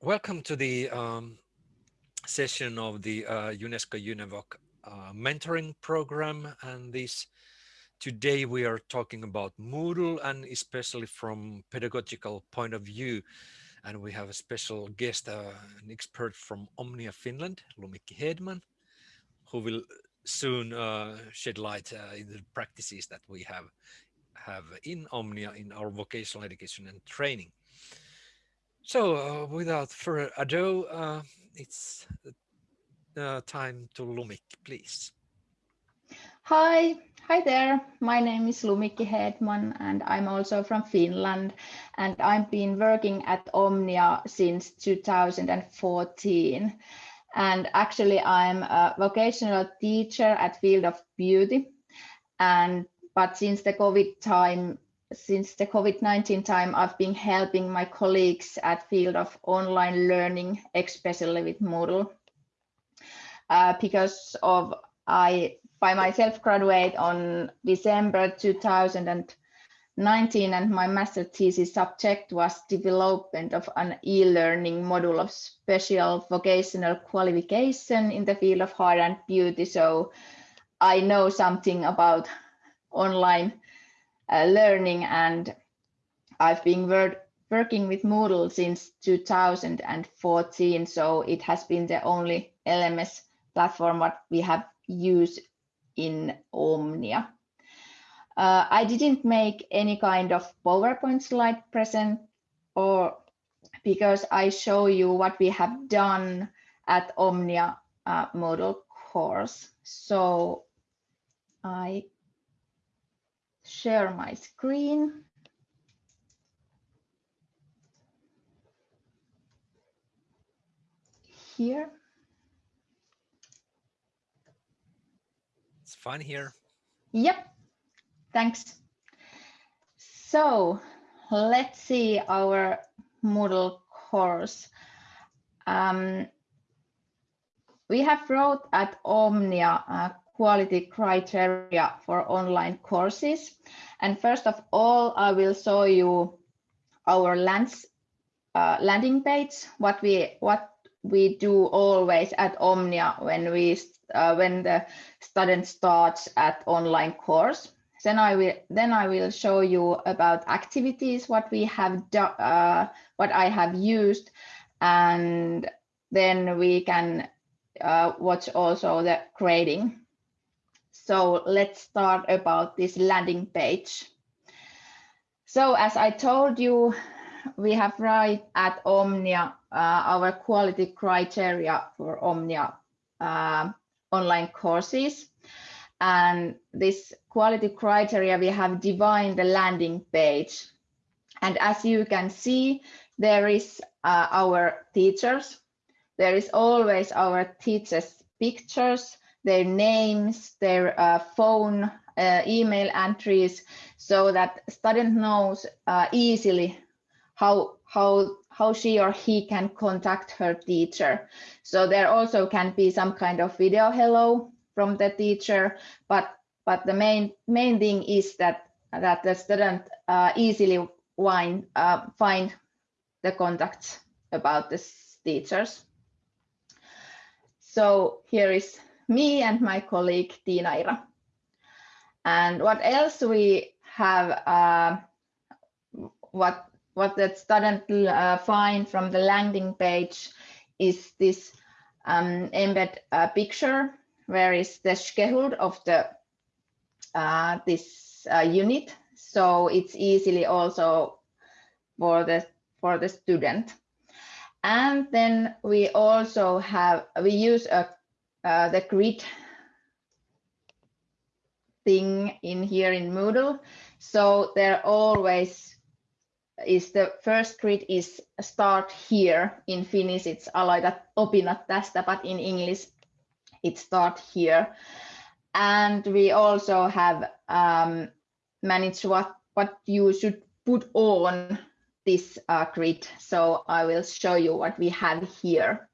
Welcome to the um, session of the uh, UNESCO UNEVOC uh, mentoring program. And this today we are talking about Moodle and especially from pedagogical point of view. And we have a special guest, uh, an expert from Omnia Finland, Lumikki Hedman, who will soon uh, shed light uh, in the practices that we have have in Omnia in our vocational education and training. So uh, without further ado, uh, it's uh, time to Lumik, please. Hi, hi there. My name is Lumikki Hedman and I'm also from Finland and I've been working at Omnia since 2014. And actually I'm a vocational teacher at Field of Beauty. And but since the COVID time, since the COVID-19 time, I've been helping my colleagues at field of online learning, especially with Moodle. Uh, because of I by myself graduate on December 2019 and my master thesis subject was development of an e-learning module of special vocational qualification in the field of hair and beauty. So I know something about online uh, learning and I've been working with Moodle since 2014 so it has been the only LMS platform what we have used in Omnia. Uh, I didn't make any kind of PowerPoint slide present or because I show you what we have done at Omnia uh, Moodle course. So I share my screen. Here. It's fun here. Yep, thanks. So let's see our Moodle course. Um, we have wrote at Omnia uh, quality criteria for online courses. And first of all, I will show you our lands, uh, landing page, what we what we do always at Omnia when we uh, when the student starts at online course. Then I will then I will show you about activities, what we have done, uh, what I have used, and then we can uh, watch also the grading. So let's start about this landing page. So as I told you, we have right at Omnia uh, our quality criteria for Omnia uh, online courses. And this quality criteria, we have defined the landing page. And as you can see, there is uh, our teachers. There is always our teachers' pictures their names, their uh, phone, uh, email entries, so that student knows uh, easily how how how she or he can contact her teacher. So there also can be some kind of video hello from the teacher, but but the main main thing is that that the student uh, easily find uh, find the contacts about the teachers. So here is me and my colleague Tina Ira. And what else we have, uh, what, what the student uh, find from the landing page is this um, embed uh, picture, where is the schedule of the uh, this uh, unit. So it's easily also for the for the student. And then we also have, we use a uh, the grid thing in here in Moodle. So there always is the first grid is start here. In Finnish it's aloita opinnot tästä, but in English it start here. And we also have um, managed what, what you should put on this uh, grid. So I will show you what we have here.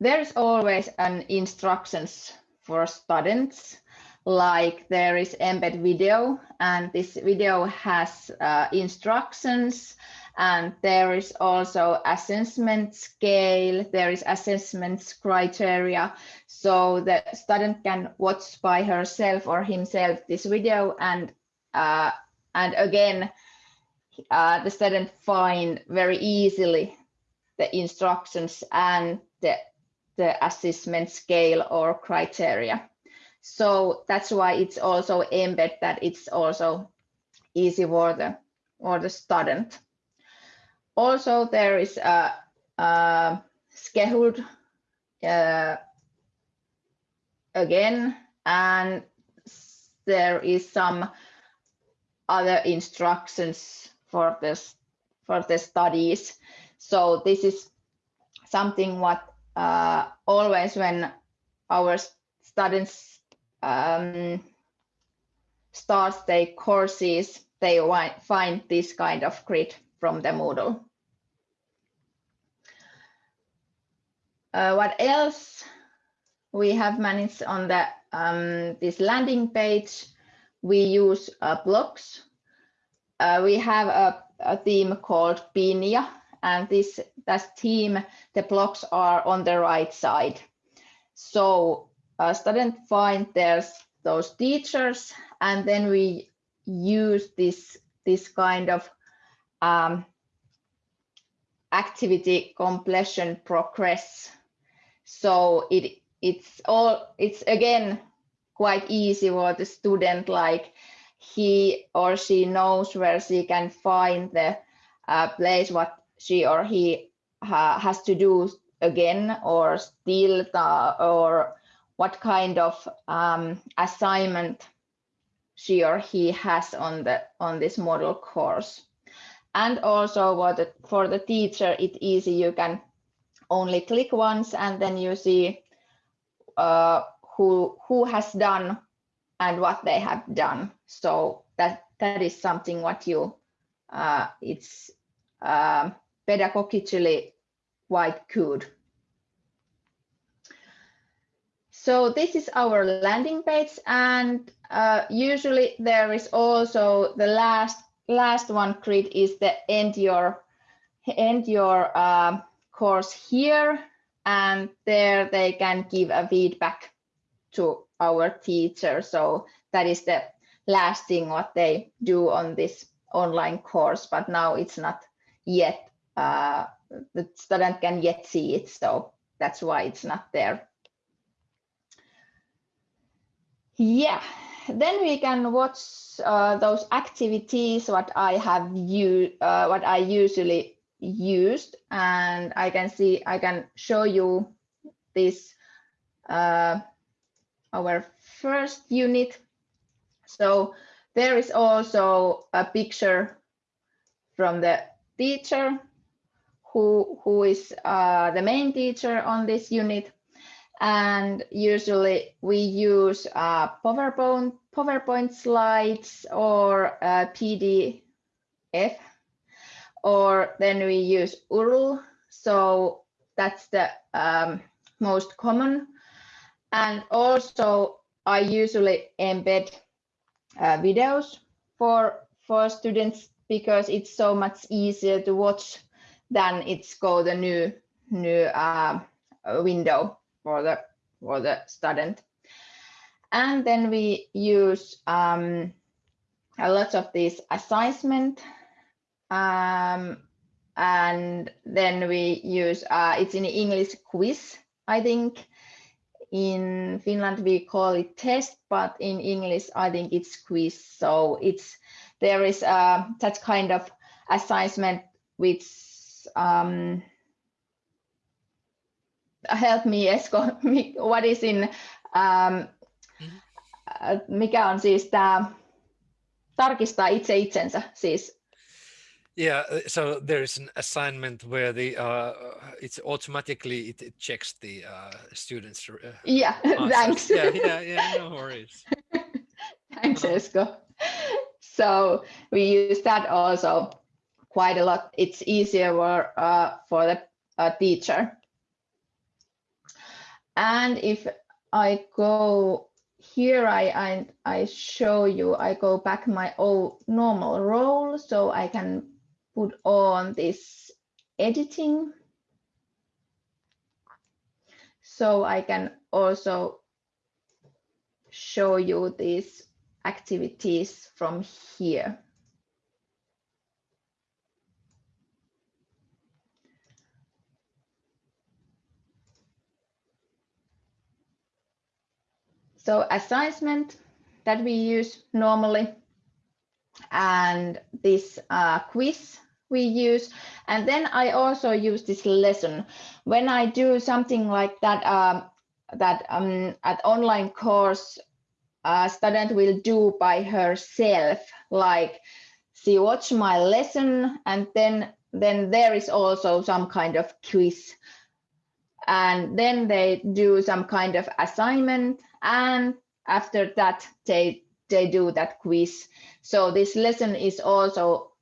There's always an instructions for students like there is embed video and this video has uh, instructions and there is also assessment scale there is assessment criteria so the student can watch by herself or himself this video and uh, and again uh, the student find very easily the instructions and the the assessment scale or criteria so that's why it's also embed that it's also easy for the or the student also, there is a, a scheduled uh, again, and there is some other instructions for this for the studies. So this is something what uh, always when our students um, start their courses, they find this kind of grid from the Moodle. Uh, what else we have managed on the um, this landing page? We use uh, blocks. Uh, we have a, a theme called Pinia, and this that team, the blocks are on the right side. So a student find there's those teachers, and then we use this this kind of um, activity completion progress so it it's all it's again quite easy for the student like he or she knows where she can find the uh, place what she or he ha has to do again or still the, or what kind of um, assignment she or he has on the on this model course and also the for the teacher it's easy you can only click once and then you see uh, who who has done and what they have done. So that that is something what you uh, it's uh, pedagogically quite good. So this is our landing page and uh, usually there is also the last last one grid is the end your end your uh, course here and there they can give a feedback to our teacher. So that is the last thing what they do on this online course, but now it's not yet, uh, the student can yet see it. So that's why it's not there. Yeah, then we can watch uh, those activities what I have you uh, what I usually used and I can see I can show you this uh, our first unit so there is also a picture from the teacher who who is uh, the main teacher on this unit and usually we use uh, PowerPoint PowerPoint slides or uh, PDF or then we use URL. So that's the um, most common. And also I usually embed uh, videos for, for students because it's so much easier to watch than it's go the new new uh, window for the for the student. And then we use um, a lot of these assessment um, and then we use, uh, it's in English quiz, I think. In Finland, we call it test, but in English, I think it's quiz. So it's, there is uh, that kind of assessment which um, help me Esko, what is in, um, mm-hmm. mikä on siis tämä, tarkistaa itse itsensä, siis yeah, uh, so there is an assignment where the uh, it's automatically it, it checks the uh, students. Uh, yeah, thanks. Yeah, yeah, yeah. No worries. thanks. Esko. So we use that also quite a lot. It's easier for uh, for the uh, teacher. And if I go here, I, I I show you. I go back my old normal role, so I can put on this editing. So I can also show you these activities from here. So assignment that we use normally and this uh, quiz we use. And then I also use this lesson. When I do something like that, um, that um, at online course, a student will do by herself, like she watch my lesson and then then there is also some kind of quiz and then they do some kind of assignment and after that they they do that quiz. So this lesson is also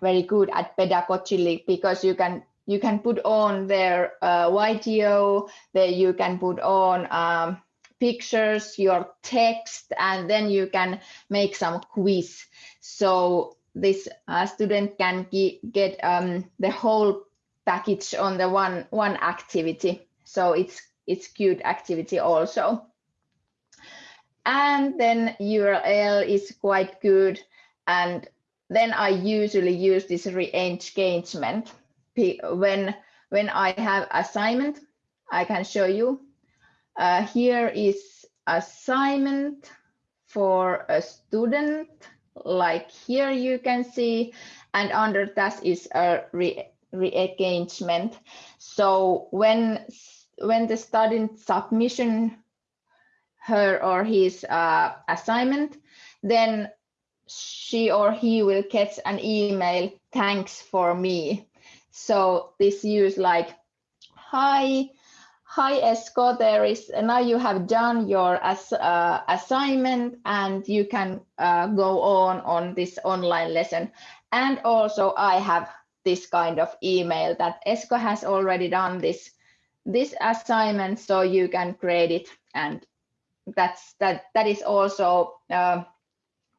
very good at pedagogically because you can you can put on their uh, video there you can put on um, pictures your text and then you can make some quiz. So this uh, student can get um, the whole package on the one one activity. So it's it's good activity also and then url is quite good. And then i usually use this re-engagement. When when i have assignment i can show you. Uh, here is assignment for a student. Like here you can see. And under that is a re re-engagement. So when when the student submission her or his uh, assignment, then she or he will get an email, thanks for me. So this use like, hi, hi Esko, there is, now you have done your as, uh, assignment and you can uh, go on on this online lesson. And also I have this kind of email that Esko has already done this this assignment, so you can create it, and that's that. That is also uh,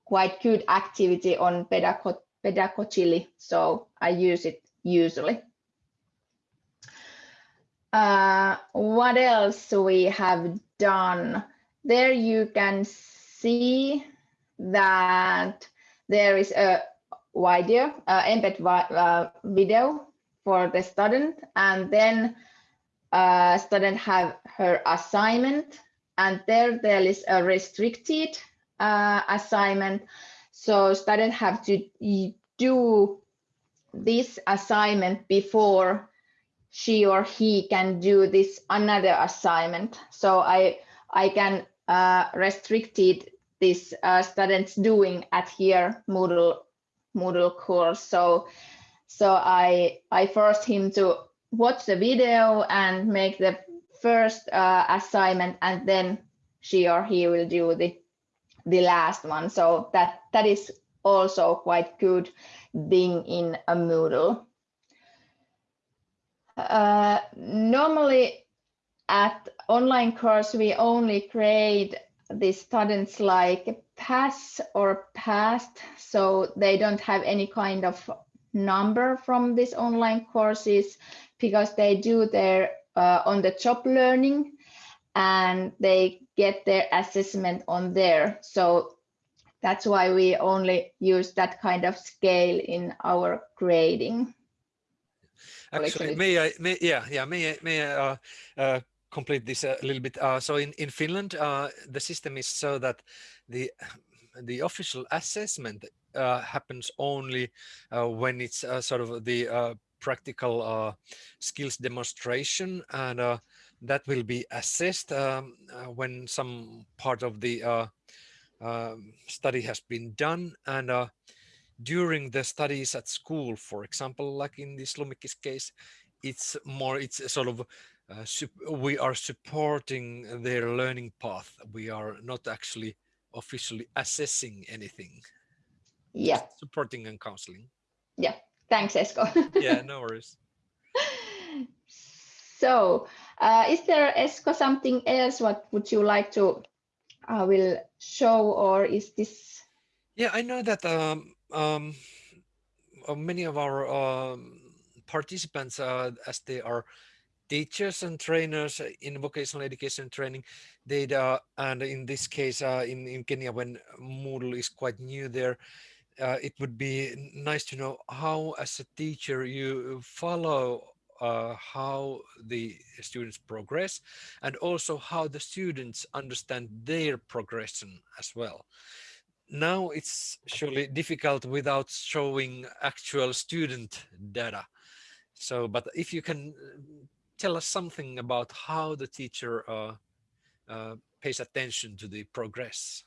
quite good activity on Pedago Pedagogically, so I use it usually. Uh, what else we have done? There you can see that there is a video, uh, embed uh, video for the student, and then uh, student have her assignment, and there there is a restricted uh, assignment. So student have to do this assignment before she or he can do this another assignment. So I I can uh, restricted this uh, students doing at here Moodle Moodle course. So so I I forced him to watch the video and make the first uh, assignment, and then she or he will do the the last one. So that that is also quite good being in a Moodle. Uh, normally at online course, we only create the students like pass or passed, so they don't have any kind of number from these online courses because they do their uh, on the job learning and they get their assessment on there. So that's why we only use that kind of scale in our grading. Actually, may I, may, yeah, yeah, may I, may I uh, uh, complete this a little bit. Uh, so in, in Finland, uh, the system is so that the the official assessment uh, happens only uh, when it's uh, sort of the uh, practical uh, skills demonstration and that will be assessed um, when some part of the um, study has been done and during the studies at school, for example, like in this Lumikki's case, it's more, it's sort of uh, we are supporting their learning path. We are not actually officially assessing anything. Yeah. Supporting and counseling. Yeah. Thanks, Esko. yeah, no worries. So, uh, is there, Esko, something else? What would you like to uh, will show, or is this? Yeah, I know that um, um, uh, many of our um, participants, uh, as they are teachers and trainers in vocational education training, they uh, and in this case uh, in in Kenya when Moodle is quite new there, uh, it would be nice to know how, as a teacher, you follow uh, how the students progress and also how the students understand their progression as well. Now it's surely difficult without showing actual student data. So, but if you can uh, tell us something about how the teacher uh, uh, pays attention to the progress.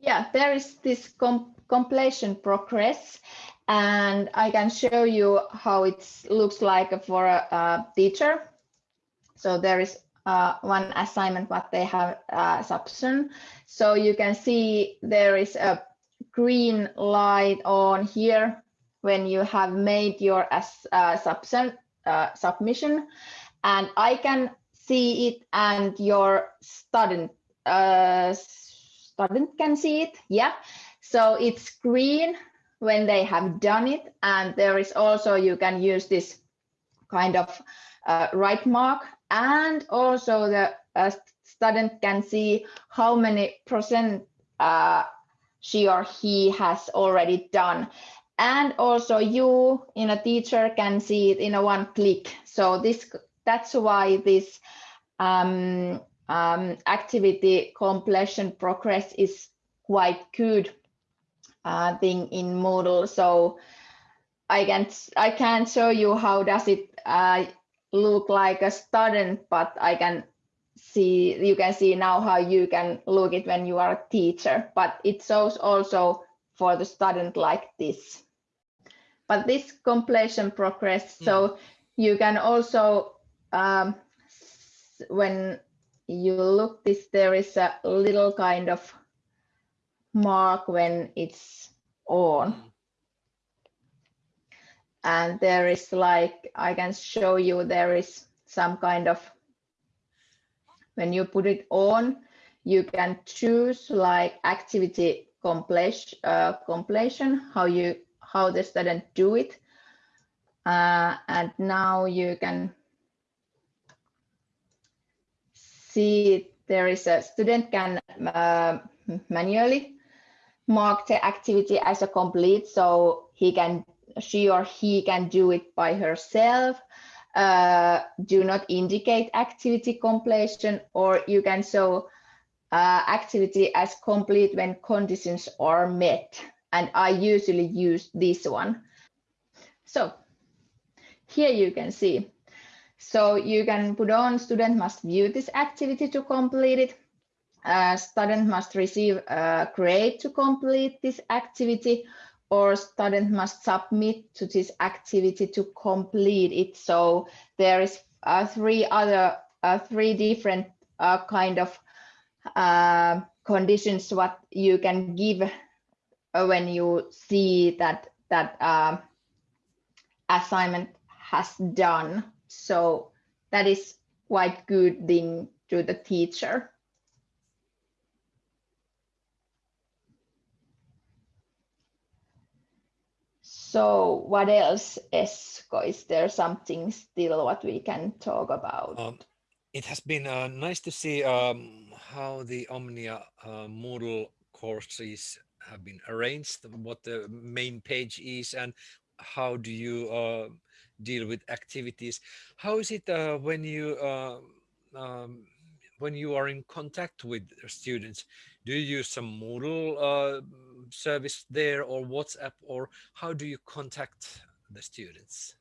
Yeah, there is this com completion progress, and I can show you how it looks like for a, a teacher. So there is uh, one assignment what they have uh, submission. So you can see there is a green light on here when you have made your uh, uh, submission, and I can see it and your student uh, student can see it. Yeah. So it's green when they have done it. And there is also, you can use this kind of uh, right mark. And also the uh, student can see how many percent uh, she or he has already done. And also you in a teacher can see it in a one click. So this that's why this um, um, activity completion progress is quite good uh, thing in Moodle. So I can I can't show you how does it uh, look like a student, but I can see you can see now how you can look it when you are a teacher. But it shows also for the student like this. But this completion progress, mm. so you can also um, when you look this, there is a little kind of mark when it's on. Mm. And there is like, I can show you, there is some kind of, when you put it on, you can choose like activity completion, uh, completion how you, how the student do it. Uh, and now you can see there is a student can uh, manually mark the activity as a complete so he can she or he can do it by herself. Uh, do not indicate activity completion or you can show uh, activity as complete when conditions are met. And I usually use this one. So here you can see so you can put on student must view this activity to complete it. Uh, student must receive a grade to complete this activity or student must submit to this activity to complete it. So there is uh, three other, uh, three different uh, kind of uh, conditions what you can give uh, when you see that that uh, assignment has done. So that is quite good thing to the teacher. So what else, Esko? Is there something still what we can talk about? Um, it has been uh, nice to see um, how the Omnia uh, Moodle courses have been arranged, what the main page is, and how do you uh, deal with activities. How is it uh, when you uh, um, when you are in contact with students? Do you use some Moodle uh, service there or WhatsApp or how do you contact the students?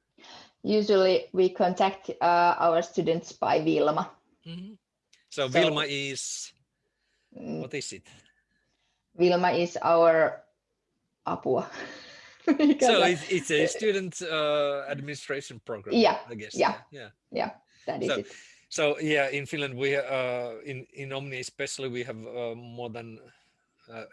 Usually we contact uh, our students by Wilma. Mm -hmm. so, so, Wilma is, mm. what is it? Wilma is our apua. so it's, it's, a student uh, administration program. Yeah, I guess. Yeah, yeah, yeah. That is so, it. So yeah, in Finland, we uh, in in Omni especially we have uh, more than uh,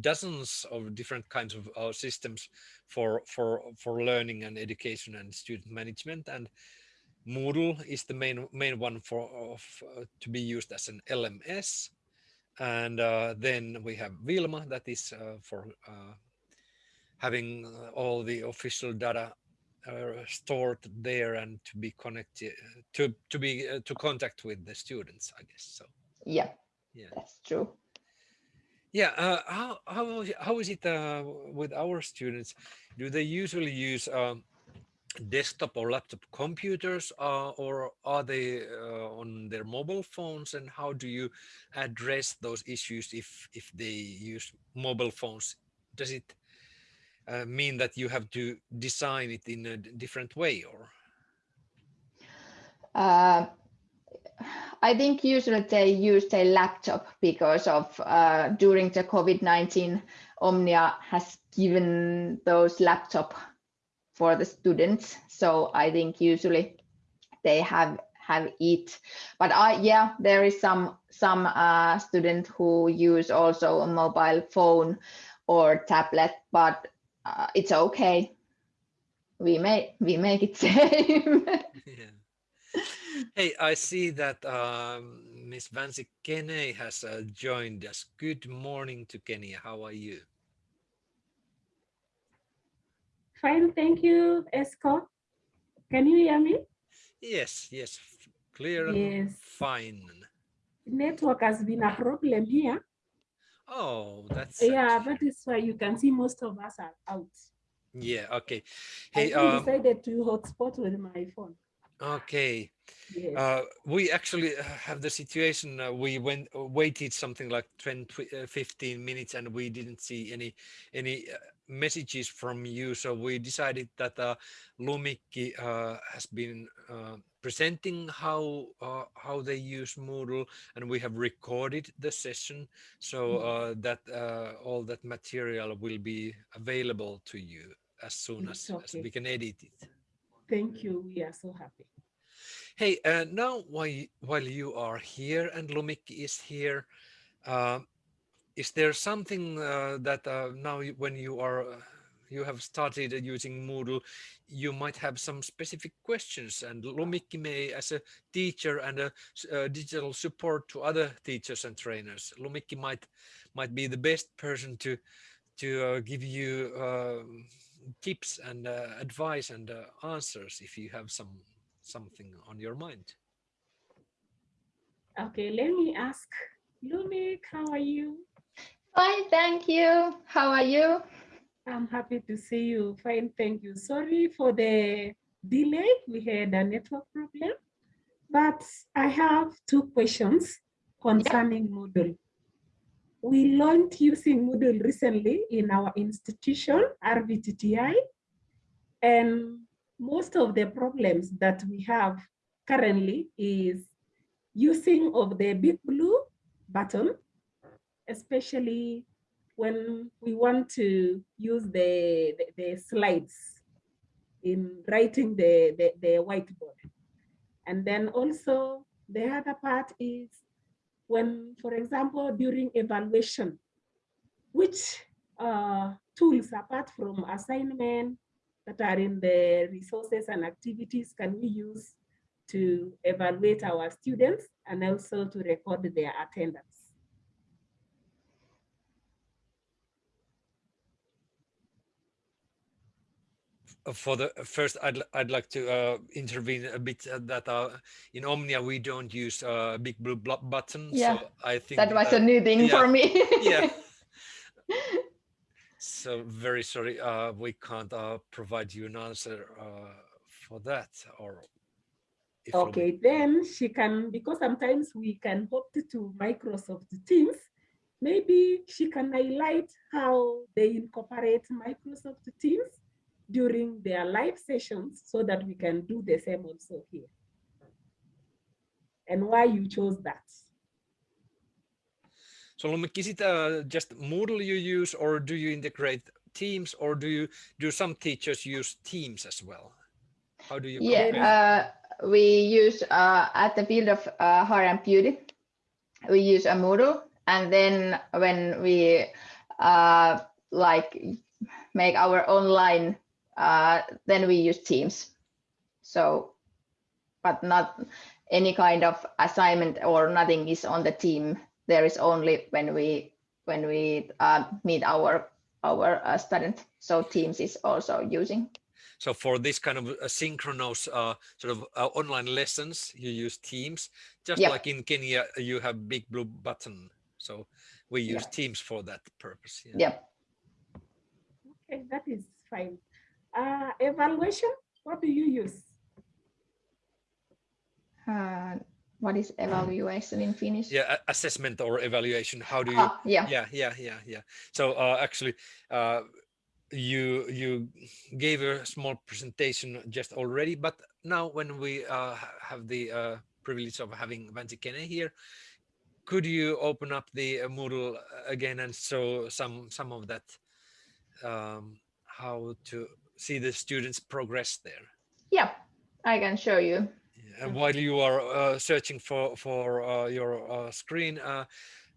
dozens of different kinds of uh, systems for for for learning and education and student management and Moodle is the main main one for of, uh, to be used as an LMS and uh, then we have Wilma that is uh, for uh, having all the official data uh, stored there and to be connected to to be uh, to contact with the students i guess so. Yeah, yeah. That's true. yeah uh, how how how is it uh, with our students? Do they usually use um, desktop or laptop computers uh, or are they uh, on their mobile phones? And how do you address those issues if if they use mobile phones? Does it uh, mean that you have to design it in a different way or Uh, I think usually they use their laptop because of uh, during the COVID-19, Omnia has given those laptop for the students. So I think usually they have have it. But I yeah, there is some some uh, student who use also a mobile phone or tablet, but uh, it's okay. We make we make it same. yeah hey i see that um, miss Vansi Kene has uh, joined us good morning to kenya how are you Fine, thank you, Esko. Can you hear me? yes yes clear and Yes. fine Network has been a problem here. Oh that's Yeah, that is why you can see most of us are out. yeah okay I hey even um decided to hotspot with my phone. okay Yes. Uh, we actually uh, have the situation uh, we went uh, waited something like 20 uh, 15 minutes and we didn't see any any messages from you so we decided that uh, Lumikki uh, has been uh, presenting how uh, how they use Moodle and we have recorded the session so uh, that uh, all that material will be available to you as soon as, It's as we can edit it. Thank you. We are so happy. Hey, uh, now while you, while you are here and Lumikki is here, is there something uh, that uh, now when you are uh, you have started using Moodle, you might have some specific questions, and Lumikki may, as a teacher and a, uh, digital support to other teachers and trainers, Lumikki might might be the best person to to uh, give you um tips and uh, advice and uh, answers if you have some something on your mind. Okay, let me ask Lumik, how are you? Fine, thank you. How are you? I'm happy to see you. Fine, thank you. Sorry for the delay. We had a network problem, but I have two questions concerning Moodle. We learned using Moodle recently in our institution, RVTTI, and most of the problems that we have currently is using of the big blue button, especially when we want to use the, the, the slides in writing the, the, the whiteboard. And then also the other part is when, for example, during evaluation, which uh, tools apart from assignment that are in the resources and activities can we use to evaluate our students and also to record their attendance? Uh, For the uh, first, I'd I'd like to uh, intervene a bit uh, that uh, in Omnia we don't use uh, big blue blo- button. Yeah, so I think That was a new thing yeah, for me. yeah. So very sorry, uh, we can't uh, provide you an answer uh, for that. Or if Lumik- Okay, then she can, because sometimes we can opt to Microsoft Teams, maybe she can highlight how they incorporate Microsoft Teams during their live sessions so that we can do the same also here. And why you chose that. So Lumik, is it uh, just Moodle you use, or do you integrate Teams, or do you do some teachers use Teams as well? How do you Yeah, uh, we use uh, at the field of uh, hair and beauty, we use a Moodle, and then when we uh, like make our online, uh, then we use Teams. So, but not any kind of assignment or nothing is on the team. There is only when we when we uh, meet our our uh, student. So Teams is also using. So for this kind of uh, synchronous uh, sort of uh, online lessons, you use Teams. Just Yep. like in Kenya, you have big blue button. So we use Yeah. Teams for that purpose. Yeah. Yep. Okay, that is fine. Uh, evaluation, what do you use? Uh, what is evaluation in Finnish? Yeah, assessment or evaluation. How do you? Ah, yeah. Yeah, yeah, yeah, yeah. So uh, actually, uh, you you gave a small presentation just already, but now when we uh, have the uh, privilege of having Vanti Kene here, could you open up the uh, Moodle again and show some some of that, um, how to see the students progress there? Yeah, I can show you. And while you are uh, searching for for uh, your uh, screen, uh,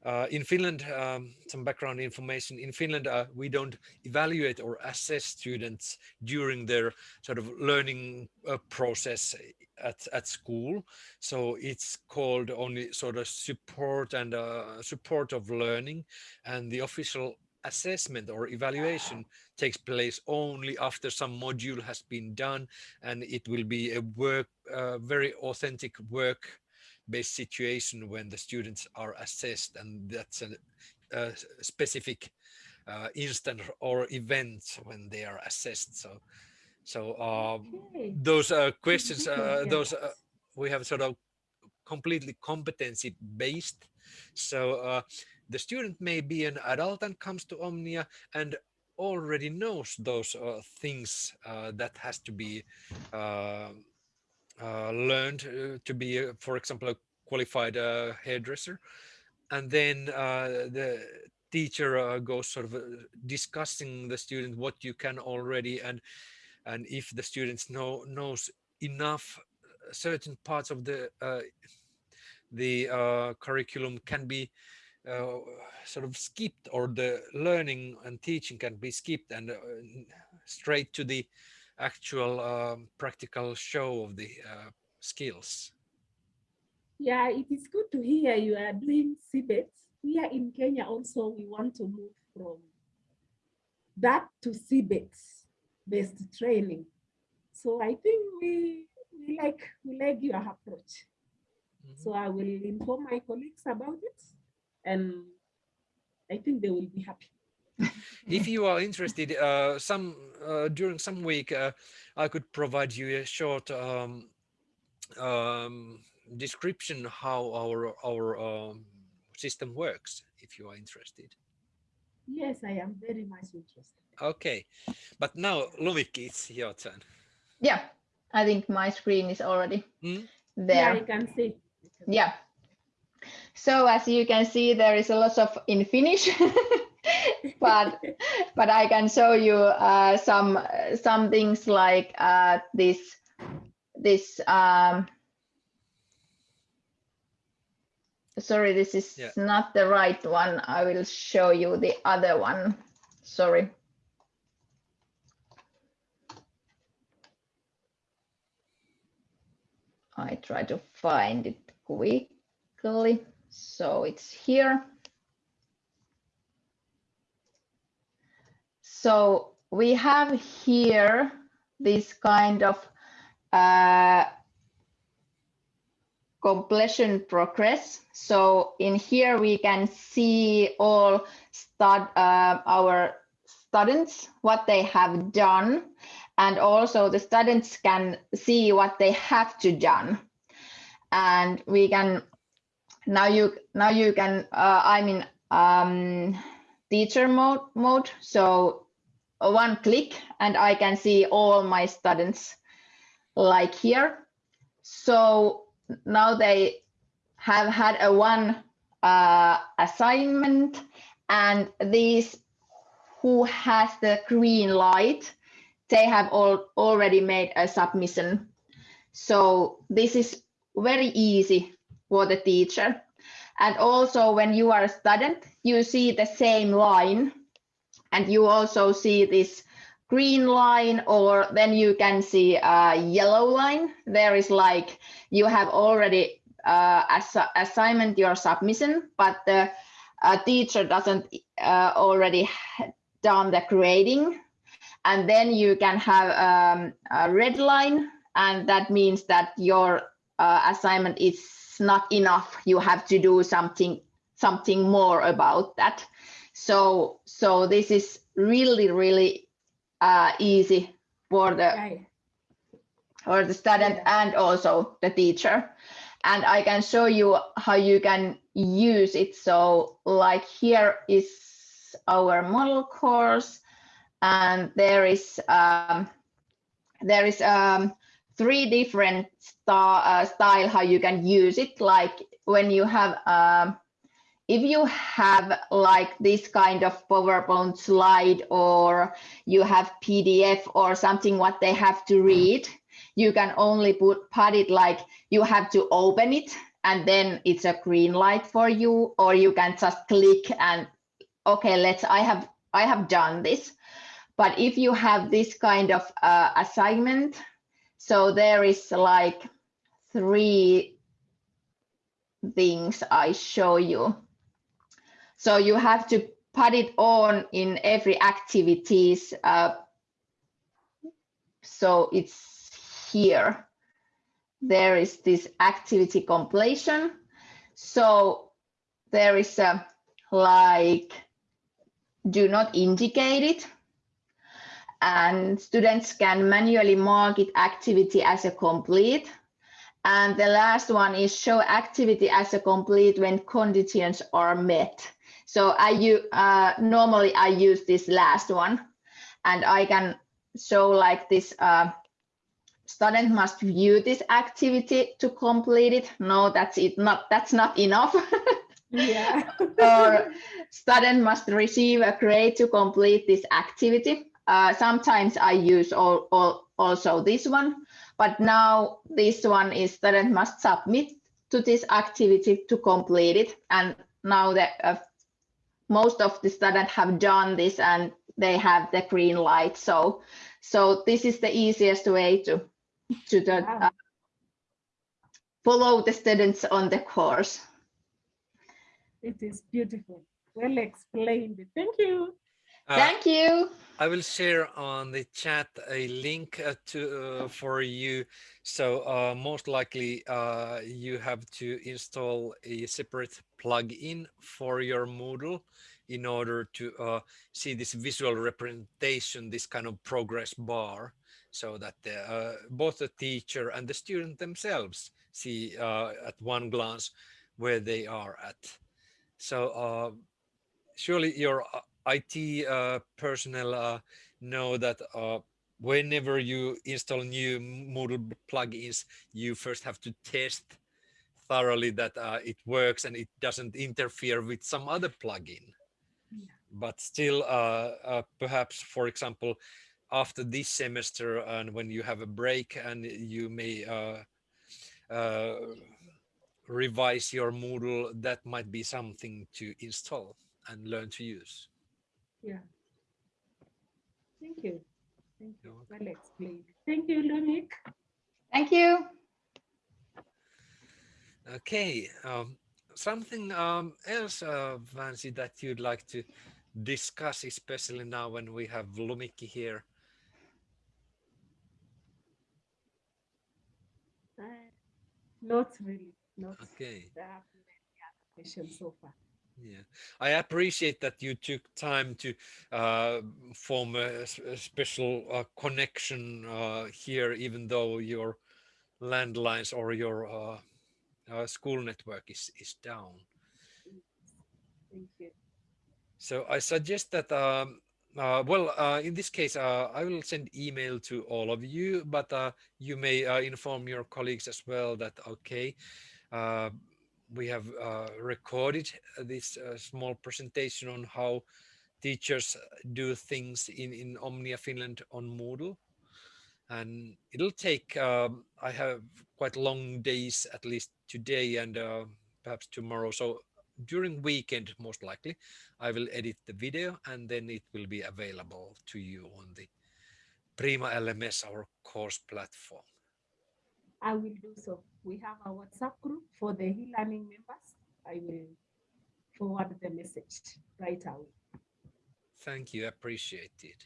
uh, in Finland, um, some background information. In Finland, uh, we don't evaluate or assess students during their sort of learning uh, process at at school. So it's called only sort of support and uh, support of learning, and the official assessment or evaluation takes place only after some module has been done and it will be a work uh, very authentic work based situation when the students are assessed and that's a, a specific uh, instant or event when they are assessed. So so um, Okay. those uh, questions uh, those uh, we have sort of completely competency based so uh, the student may be an adult and comes to omnia and already knows those uh, things uh, that has to be uh, uh, learned uh, to be uh, for example a qualified hairdresser. And then the teacher goes sort of discussing the student what you can already and and if the students know knows enough certain parts of the the curriculum can be uh, sort of skipped or the learning and teaching can be skipped and uh, straight to the actual um, practical show of the uh, skills Yeah, it is good to hear you are doing CBET. Here in Kenya also, we want to move from that to CBET based training. So I think we, we like we like your approach. Mhm. So I will inform my colleagues about it and I think they will be happy. if you are interested uh, some uh, during some week uh, i could provide you a short um, um, description how our our um, system works if you are interested Yes, I am very much interested. okay but now lumikki it's your turn Yeah, I think my screen is already Mm. Yeah, there. I can see. Yeah. So as you can see, there is a lot of in Finnish, but but I can show you uh, some some things like uh, this this. Um, sorry, this is Yeah. not the right one. I will show you the other one. Sorry. I try to find it So it's here. So we have here this kind of uh, completion progress. So in here we can see all stud, uh, our students, what they have done, and also the students can see what they have to done. And we can now you now you can uh, I'm in um, teacher mode mode. So uh, one click and I can see all my students like here. So now they have had a one uh, assignment and these who has the green light, they have all already made a submission. So this is very easy for the teacher. And also when you are a student, you see the same line and you also see this green line or then you can see a yellow line. There is like you have already uh, ass- assignment your submission, but the uh, teacher doesn't uh, already done the grading. and then you can have um, a red line, and that means that your uh, assignment is not enough. You have to do something something more about that. So so this is really really uh, easy for the Right. or the student Yeah. and also the teacher. And I can show you how you can use it. So like here is our model course and there is um, there is um, three different uh, style how you can use it. Like when you have um, if you have like this kind of PowerPoint slide or you have PDF or something what they have to read, you can only put put it like you have to open it and then it's a green light for you or you can just click and okay let's i have i have done this but if you have this kind of uh, assignment so there is like three things i show you so you have to put it on in every activities uh, so it's here. There is this activity completion. So there is a like, do not indicate it. And students can manually mark it activity as a complete. And the last one is show activity as a complete when conditions are met. So I uh, normally I use this last one and I can show like this uh, student must view this activity to complete it. No, that's it. Not that's not enough. Yeah. or student must receive a grade to complete this activity. Uh, sometimes I use all, all, also this one, but now this one is student must submit to this activity to complete it. And now that uh, most of the students have done this and they have the green light. So, so this is the easiest way to to the, uh, follow the students on the course. It is beautiful. Well explained. Thank you. Uh, Thank you. I will share on the chat a link uh, to uh, for you. So uh, most likely uh, you have to install a separate plugin for your Moodle in order to uh, see this visual representation, this kind of progress bar, so that the, uh, both the teacher and the student themselves see uh, at one glance where they are at. So uh, surely your uh, IT uh, personnel uh, know that uh, whenever you install new Moodle plugins, you first have to test thoroughly that uh, it works and it doesn't interfere with some other plugin. Yeah. But still, uh, uh, perhaps, for example, after this semester and when you have a break and you may uh, uh, revise your Moodle, that might be something to install and learn to use. Yeah. Thank you. Thank you. You're Well explained. Thank you, Lumik. Thank you. Okay, um, something um, else, uh, Vansi, that you'd like to discuss, especially now when we have Lumikki here. Uh, Not really. Not. Okay, I have many other questions so far. Yeah, I appreciate that you took time to uh, form a special uh, connection uh, here, even though your landlines or your uh, uh, school network is is down. Thank you. So I suggest that, um, uh, well, uh, in this case, uh, I will send email to all of you, but uh, you may uh, inform your colleagues as well that, okay, uh, we have uh, recorded this uh, small presentation on how teachers do things in, in Omnia Finland on Moodle. And it'll take, um, I have quite long days, at least today and uh, perhaps tomorrow. So during weekend, most likely, I will edit the video and then it will be available to you on the Prima LMS, our course platform. I will do so. We have a WhatsApp group for the e-learning members. I will forward the message right away. Thank you, appreciate it.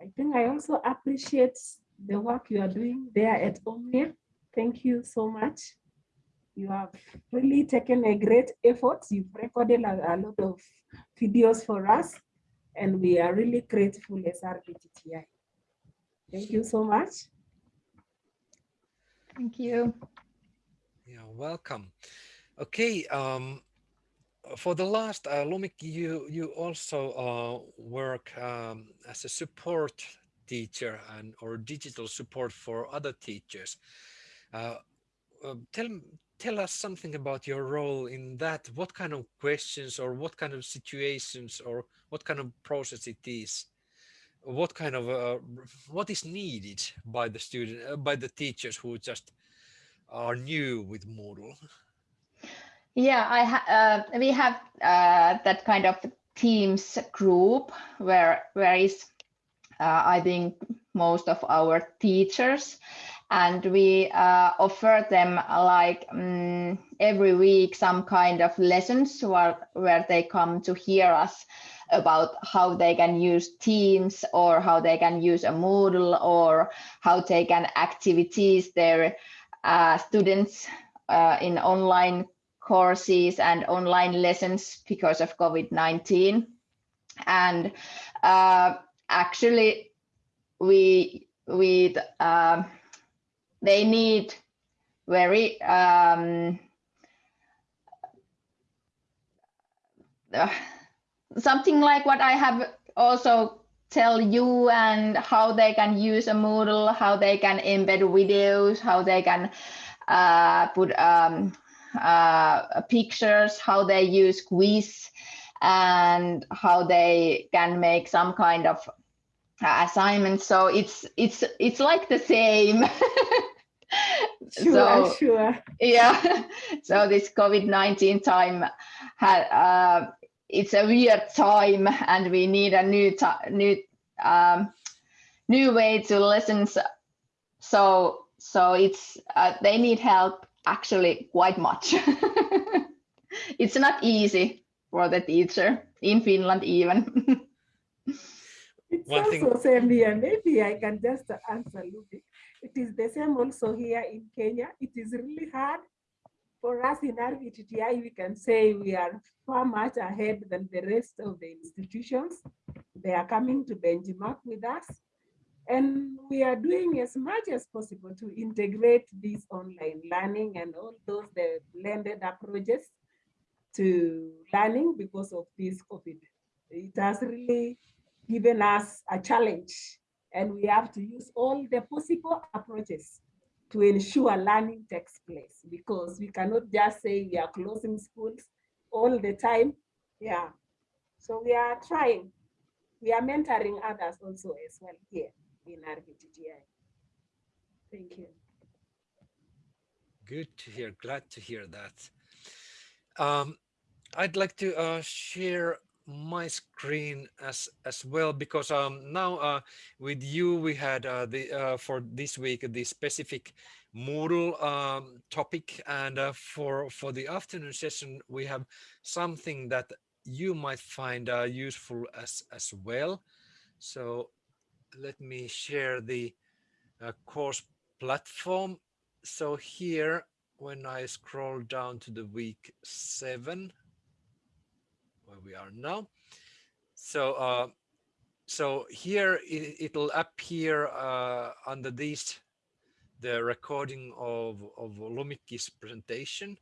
I think I also appreciate the work you are doing there at Omnia. Thank you so much. You have really taken a great effort. You've recorded a, a lot of videos for us, and we are really grateful as RVTTI. Thank you so much. Thank you. Yeah, welcome. Okay, um, for the last, uh, Lumik, you you also uh, work um, as a support teacher and or digital support for other teachers. Uh, uh, tell tell us something about your role in that. What kind of questions or what kind of situations or what kind of process it is? What kind of uh, what is needed by the student uh, by the teachers who just are new with Moodle? Yeah, I ha uh, we have uh, that kind of Teams group where where is uh, I think most of our teachers and we uh, offer them like um, every week some kind of lessons where, where they come to hear us about how they can use Teams or how they can use a Moodle or how they can activities their uh, students uh, in online courses and online lessons because of COVID-19. And uh, actually, we we um, they need very um, uh, something like what I have also tell you and how they can use a Moodle, how they can embed videos, how they can uh, put um, uh, pictures, how they use quiz, and how they can make some kind of assignment. So it's it's it's like the same. Sure, so sure. yeah, so this COVID-19 time had uh, it's a weird time and we need a new new um, new way to listen so so it's uh, they need help actually quite much it's not easy for the teacher in finland even It's One also thing- same here. Maybe I can just answer a little bit It is the same also here in Kenya. It is really hard for us in RVTTI. We can say we are far much ahead than the rest of the institutions. They are coming to benchmark with us. And we are doing as much as possible to integrate this online learning and all those the blended approaches to learning because of this COVID. It has really given us a challenge and we have to use all the possible approaches to ensure learning takes place because we cannot just say we are closing schools all the time. Yeah. So we are trying. We are mentoring others also as well here in RVTTI. Thank you. Good to hear. Glad to hear that. Um, I'd like to uh, share my screen as as well because um, now uh, with you we had uh, the uh, for this week the specific Moodle um, topic and uh, for for the afternoon session we have something that you might find uh, useful as as well. So let me share the uh, course platform. So here when I scroll down to the week seven where we are now. So uh, so here it, will appear uh, under this the recording of, of Lumikki's presentation.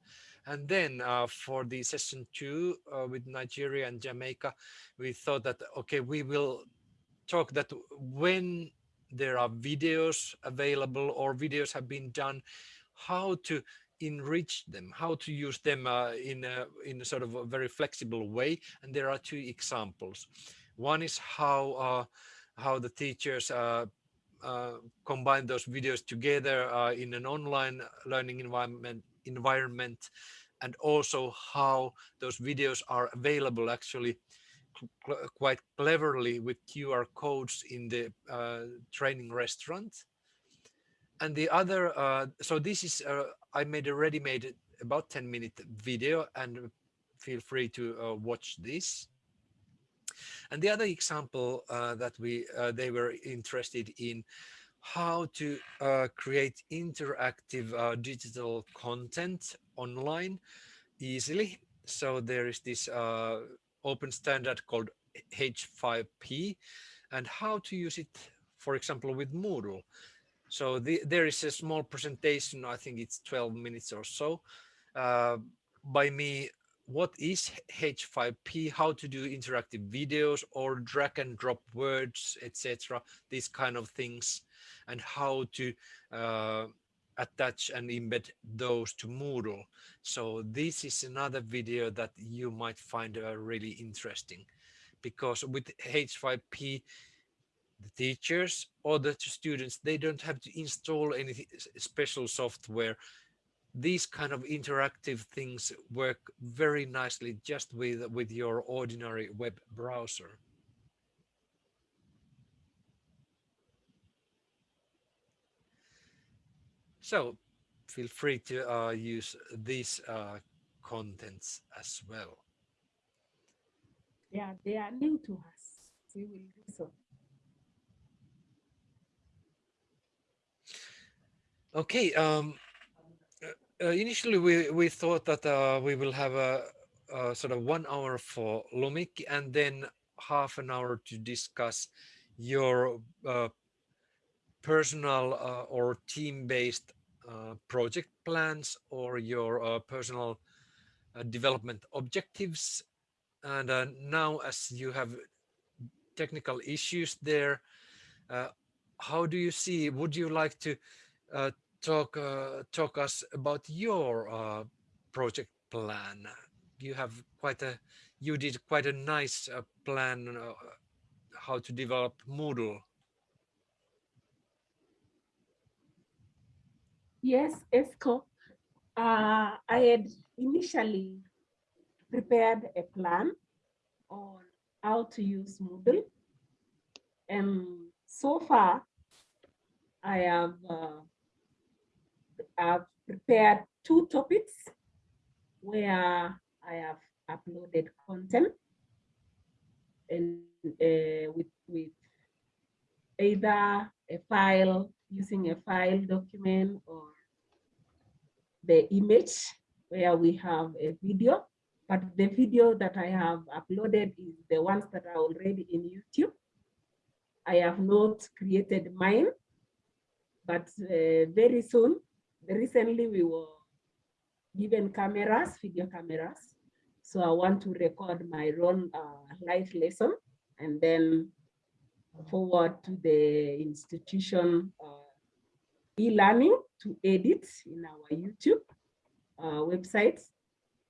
And then uh, for the session two uh, with Nigeria and Jamaica, we thought that, okay, we will talk that when there are videos available or videos have been done, how to enrich them, how to use them uh, in a, in a sort of a very flexible way. And there are two examples. One is how uh, how the teachers uh, uh combine those videos together uh, in an online learning environment environment, and also how those videos are available actually quite cleverly with QR codes in the uh, training restaurant and the other uh, so this is uh, i made a ready-made about 10 minute video and feel free to uh, watch this And the other example uh, that we uh, they were interested in how to uh, create interactive digital content online easily. So there is this open standard called H5P and how to use it, for example, with Moodle. So the, there is a small presentation, I think it's 12 minutes or so, uh, by me what is H5P, how to do interactive videos or drag and drop words, etc. These kind of things, and how to uh, attach and embed those to Moodle. So this is another video that you might find uh, really interesting because with H5P, the teachers or the students, they don't have to install any special software. These kind of interactive things work very nicely just with with your ordinary web browser. So feel free to uh, use these uh, contents as well. Yeah they are new to us. We will do so okay um uh, initially we we thought that uh, we will have a, a, sort of one hour for Lumik and then half an hour to discuss your uh, personal uh, or team-based uh, project plans or your uh, personal development objectives. And now as you have technical issues there how do you see would you like to talk uh, talk us about your uh, project plan. You have quite a you did quite a nice uh, plan uh, how to develop Moodle. Yes, Esko. Uh, I had initially prepared a plan on how to use Moodle. And so far, I have I've prepared two topics where I have uploaded content and uh, with, with either a file using a file document or the image where we have a video, but the video that I have uploaded is the ones that are already in YouTube. I have not created mine, but uh, very soon recently we were given cameras, video cameras. So I want to record my own uh, live lesson and then forward to the institution uh, e-learning to edit in our YouTube uh, website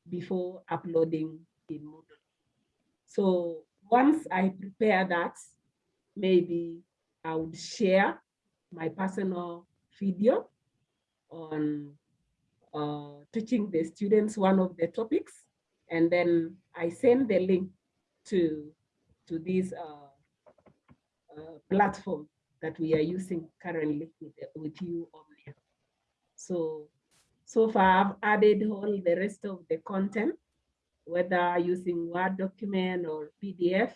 before uploading in Moodle. So once I prepare that, maybe I would share my personal video on uh, teaching the students one of the topics. And then I send the link to, to this uh, uh, platform that we are using currently with, with you, Omnia. So, so far I've added all the rest of the content, whether using Word document or PDF.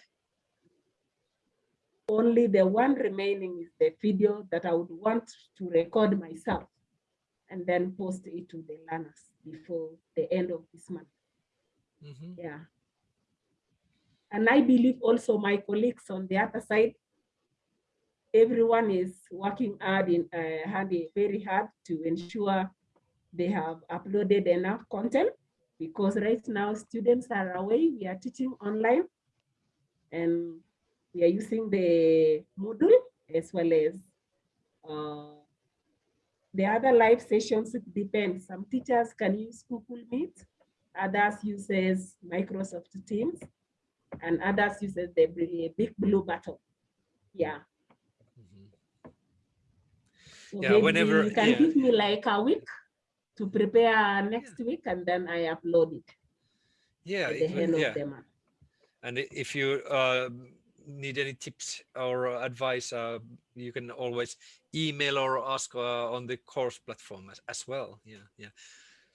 Only the one remaining is the video that I would want to record myself and then post it to the learners before the end of this month. Mm -hmm. Yeah. And I believe also my colleagues on the other side, everyone is working hard in uh, hard, very hard to ensure they have uploaded enough content because right now students are away, we are teaching online and we are using the Moodle as well as uh, the other live sessions, it depends. Some teachers can use Google Meet, others uses Microsoft Teams, and others uses the big blue button. Yeah. Mm-hmm. So yeah, whenever you can yeah. give me like a week to prepare next yeah. week, and then I upload it. Yeah, at the end yeah. of the month. And if you uh, need any tips or advice, uh, you can always email or ask uh, on the course platform as, as, well. Yeah, yeah.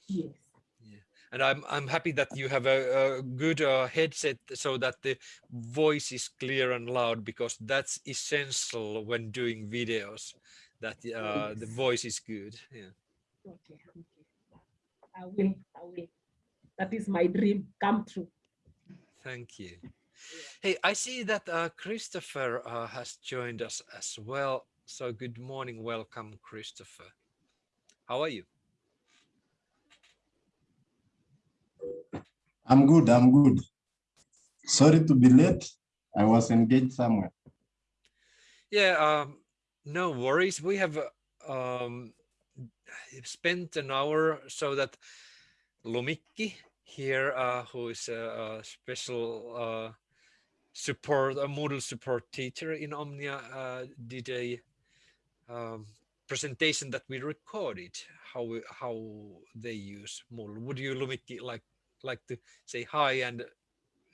Yes. Yeah. and I'm I'm happy that you have a, a good uh, headset so that the voice is clear and loud because that's essential when doing videos. That uh, the voice is good. Yeah. Okay, okay. I will, I will. That is my dream come true. Thank you. Hey, I see that uh, Christopher uh, has joined us as well. So good morning, welcome, Christopher. How are you? I'm good. I'm good. Sorry to be late. I was engaged somewhere. Yeah, um, no worries. We have uh, um, spent an hour so that Lumikki here, uh, who is a, a special uh, support, a Moodle support teacher in Omnia, uh, did a um, presentation that we recorded how we, how they use Moodle. Would you, Lumikki, like like to say hi and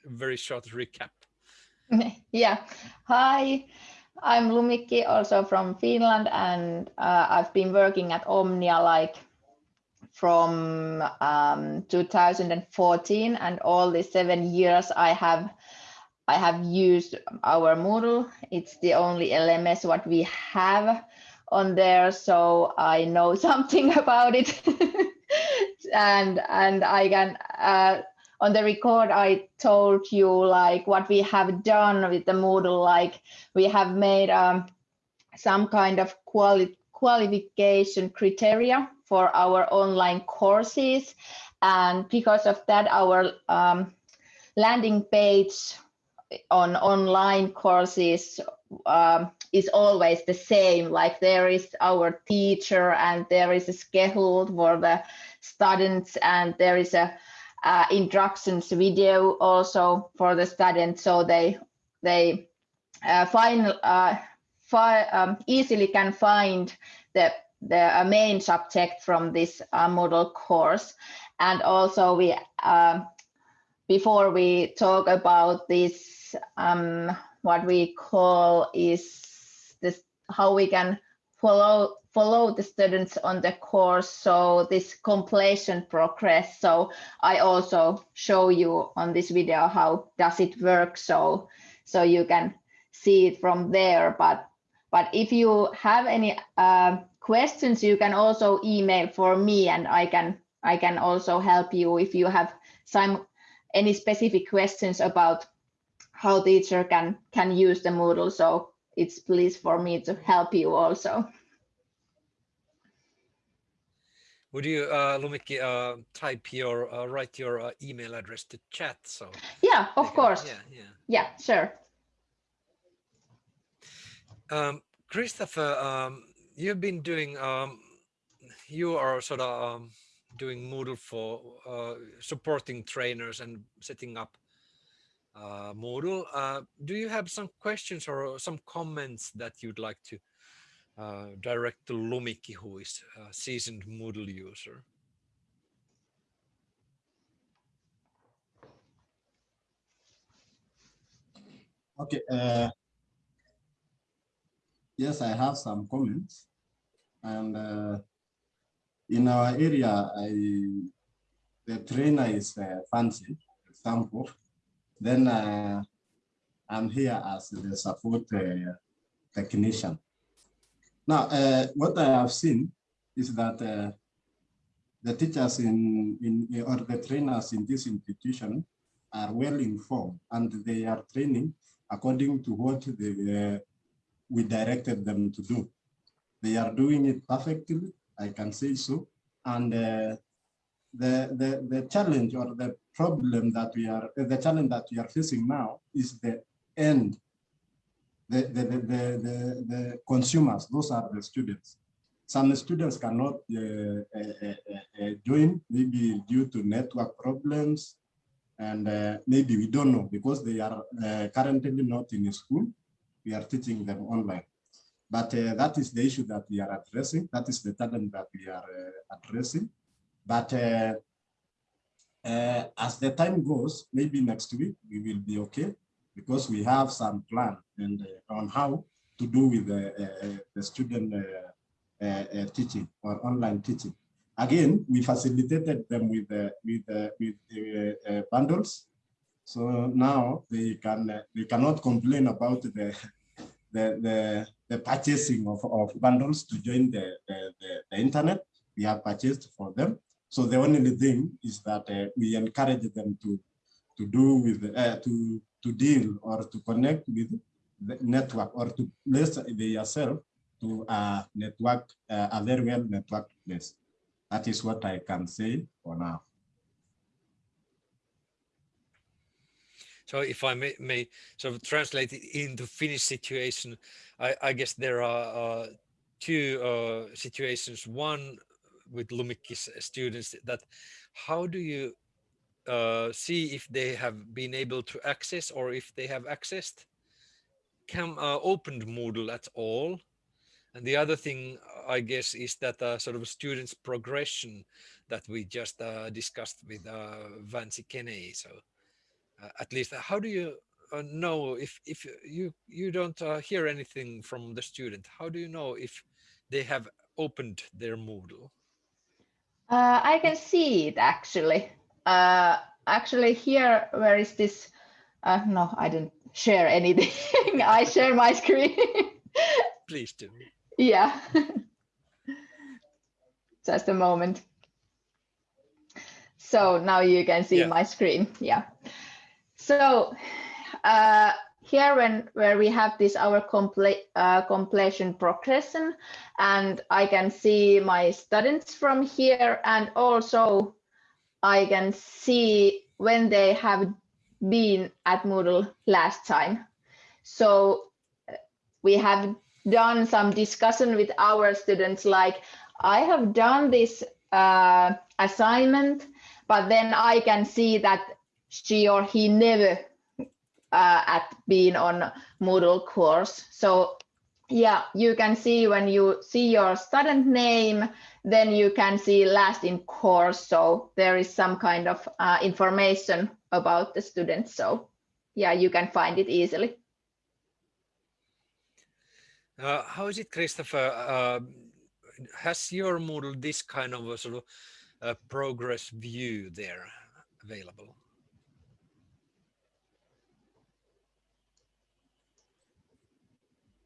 very short recap? Yeah. Hi, I'm Lumikki, also from Finland, and uh, I've been working at Omnia like from um, 2014, and all the seven years I have I have used our Moodle. It's the only LMS what we have on there, so I know something about it. and and I can uh, on the record I told you like what we have done with the Moodle, like we have made um, some kind of quali qualification criteria for our online courses. And because of that, our um, landing page on online courses um, is always the same. Like there is our teacher and there is a schedule for the students and there is a uh, instructions video also for the students so they they uh, find uh, fi um, easily can find the the uh, main subject from this uh, Moodle course and also we um, before we talk about this um, what we call is this how we can follow follow the students on the course. So this completion progress. So i also show you on this video how does it work. So so you can see it from there. But but if you have any uh, questions you can also email for me and i can i can also help you if you have some any specific questions about how teacher can can use the moodle so it's please for me to help you also Would you, uh, Lumikki, uh, type your, uh, write your uh, email address to chat? So yeah of can- course Yeah, yeah. yeah sure Um, Christopher, um, you've been doing, um, you are sort of um, doing Moodle for uh, supporting trainers and setting up uh. Uh, do you have some questions or some comments that you'd like to uh, direct to Lumikki, who is a seasoned Moodle user? Okay. Uh, yes, I have some comments. And uh, in our area, I, the trainer is uh, Fancy, example. Then uh, I'm here as the support uh, technician. Now, uh, what I have seen is that uh, the teachers in, in or the trainers in this institution are well informed and they are training according to what uh, we directed them to do. They are doing it perfectly, I can say so. And uh, the, the, the challenge or the problem that we are, the challenge that we are facing now is the end. The, the, the, the, the, consumers, those are the students. Some students cannot uh, uh, uh, uh, join, maybe due to network problems, and uh, maybe we don't know because they are uh, currently not in school. We are teaching them online. But uh, that is the issue that we are addressing. That is the talent that we are uh, addressing. But uh, uh, as the time goes, maybe next week we will be okay because we have some plan and uh, on how to do with the, uh, the student uh, uh, uh, teaching or online teaching. again, we facilitated them with with with bundles. So now they can they cannot complain about the the the, the purchasing of, of bundles to join the, the, the, the internet. We have purchased for them. So the only thing is that uh, we encourage them to to do with uh, to to deal or to connect with the network or to place themselves to a network, uh, a very well networked place. That is what I can say for now. So if I may, may sort of translate it into Finnish situation, I, I guess there are uh, two uh, situations. One with Lumikki's students that how do you uh, see if they have been able to access or if they have accessed Cam uh, opened Moodle at all. And the other thing, I guess, is that uh, sort of students' progression that we just uh, discussed with uh, Vansi Kene. So uh, at least how do you know if, if you, you don't hear anything from the student, how do you know if they have opened their Moodle? Uh, I can see it actually. Uh, actually here, where is this? Uh, no, I didn't share anything. I share my screen. Please do. yeah. Just a moment. So now you can see Yeah. my screen. Yeah. So uh, here when where we have this our uh, completion progression and I can see my students from here and also I can see when they have been at Moodle last time. So uh, we have done some discussion with our students like I have done this uh, assignment, but then I can see that she or he never uh, at being on Moodle course. So yeah, you can see when you see your student name, then you can see last in course. So there is some kind of uh, information about the student. So yeah, you can find it easily. Uh, how is it, Christopher? Uh, has your Moodle this kind of a sort of uh, progress view there available?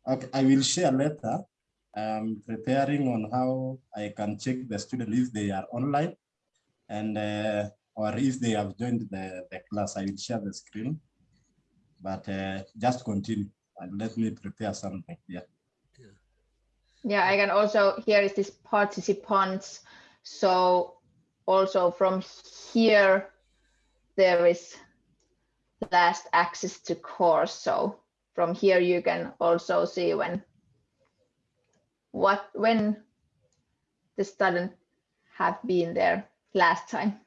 Okay, I will share later. I'm preparing on how I can check the student if they are online and uh, or if they have joined the, the class. I will share the screen, but uh, just continue and let me prepare something. Yeah. Yeah, I can also, here is this participants. So also from here, there is last access to course. So from here, you can also see when, what, when the student have been there last time.